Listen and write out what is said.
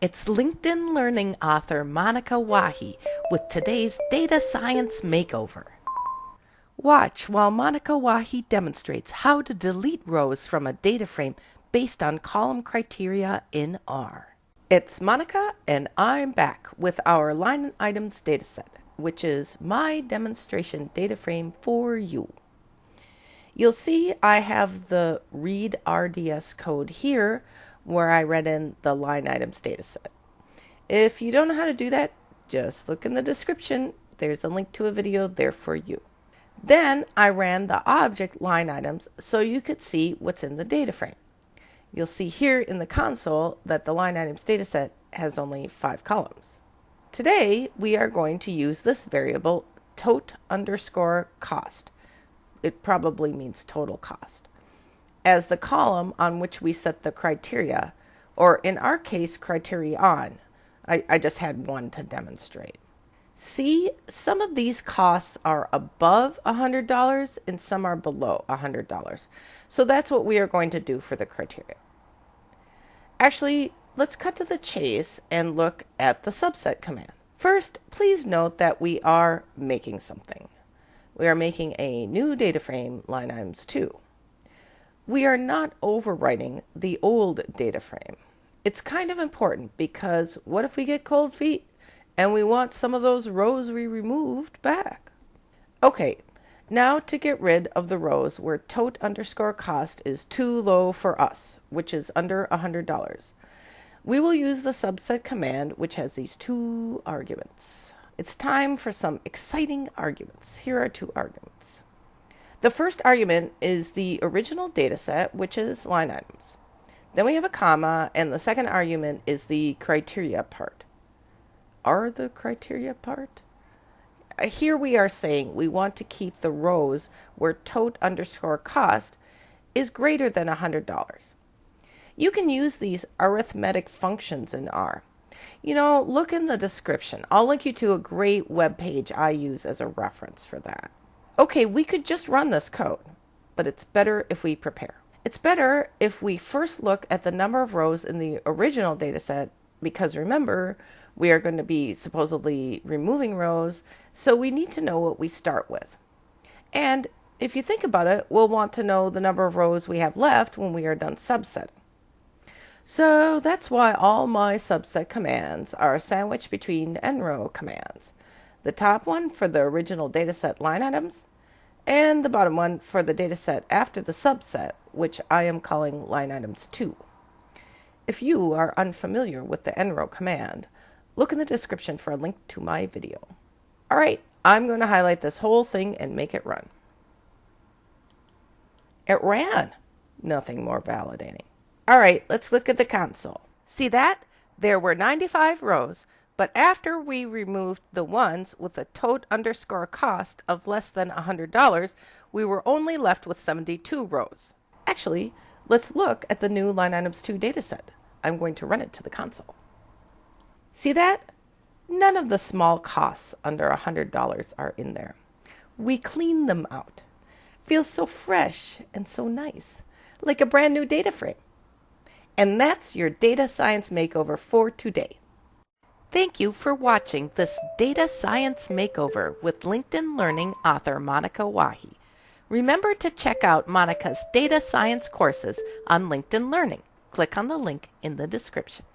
It's LinkedIn Learning author Monica Wahi with today's Data Science Makeover. Watch while Monica Wahi demonstrates how to delete rows from a data frame based on column criteria in R. It's Monica and I'm back with our line items dataset, which is my demonstration data frame for you. You'll see I have the read RDS code here where I read in the line items dataset. If you don't know how to do that, just look in the description. There's a link to a video there for you. Then I ran the object line items so you could see what's in the data frame. You'll see here in the console that the line items dataset has only five columns. Today, we are going to use this variable tot underscore cost. It probably means total cost as the column on which we set the criteria, or in our case, criterion. I, I just had one to demonstrate. See, some of these costs are above $100 and some are below $100. So that's what we are going to do for the criteria. Actually, let's cut to the chase and look at the subset command. First, please note that we are making something. We are making a new data frame, line items 2 we are not overwriting the old data frame. It's kind of important because what if we get cold feet and we want some of those rows we removed back? Okay, now to get rid of the rows where tot underscore cost is too low for us, which is under $100. We will use the subset command, which has these two arguments. It's time for some exciting arguments. Here are two arguments. The first argument is the original data set, which is line items. Then we have a comma, and the second argument is the criteria part. Are the criteria part? Uh, here we are saying we want to keep the rows where tot underscore cost is greater than $100. You can use these arithmetic functions in R. You know, look in the description. I'll link you to a great web page I use as a reference for that. Okay, we could just run this code, but it's better if we prepare. It's better if we first look at the number of rows in the original dataset because remember, we are going to be supposedly removing rows, so we need to know what we start with. And if you think about it, we'll want to know the number of rows we have left when we are done subsetting. So that's why all my subset commands are sandwiched between nrow commands. The top one for the original dataset line items, and the bottom one for the dataset after the subset, which I am calling line items 2. If you are unfamiliar with the nrow command, look in the description for a link to my video. Alright, I'm going to highlight this whole thing and make it run. It ran! Nothing more validating. Alright, let's look at the console. See that? There were 95 rows, but after we removed the ones with a tot underscore cost of less than $100, we were only left with 72 rows. Actually, let's look at the new line items 2 dataset. I'm going to run it to the console. See that? None of the small costs under $100 are in there. We cleaned them out. Feels so fresh and so nice, like a brand new data frame. And that's your data science makeover for today. Thank you for watching this Data Science Makeover with LinkedIn Learning author Monica Wahi. Remember to check out Monica's data science courses on LinkedIn Learning. Click on the link in the description.